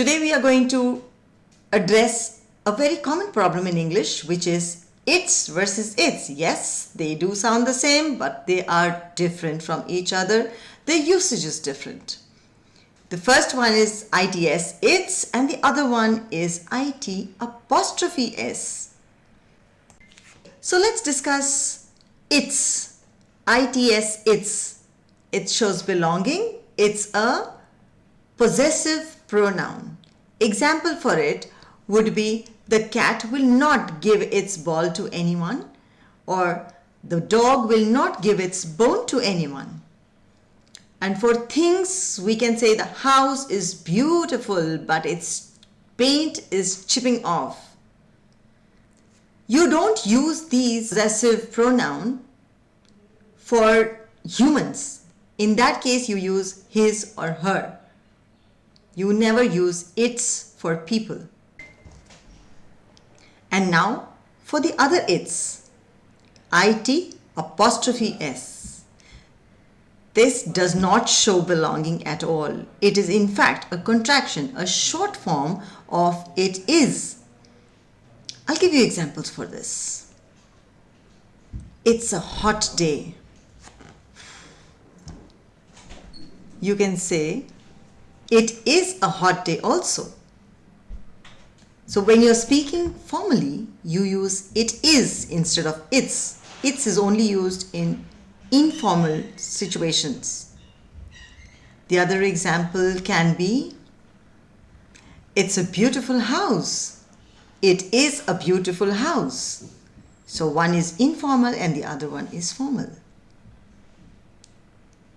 Today we are going to address a very common problem in English which is its versus it's. Yes, they do sound the same but they are different from each other. The usage is different. The first one is ITS its and the other one is IT apostrophe S. So let's discuss its. ITS its. It shows belonging. It's a possessive pronoun. Example for it would be the cat will not give its ball to anyone or the dog will not give its bone to anyone. And for things, we can say the house is beautiful, but its paint is chipping off. You don't use these possessive pronoun for humans. In that case, you use his or her. You never use its for people. And now for the other it's. IT apostrophe S. This does not show belonging at all. It is in fact a contraction, a short form of it is. I'll give you examples for this. It's a hot day. You can say it is a hot day also. So when you're speaking formally, you use it is instead of it's. It's is only used in informal situations. The other example can be, it's a beautiful house. It is a beautiful house. So one is informal and the other one is formal.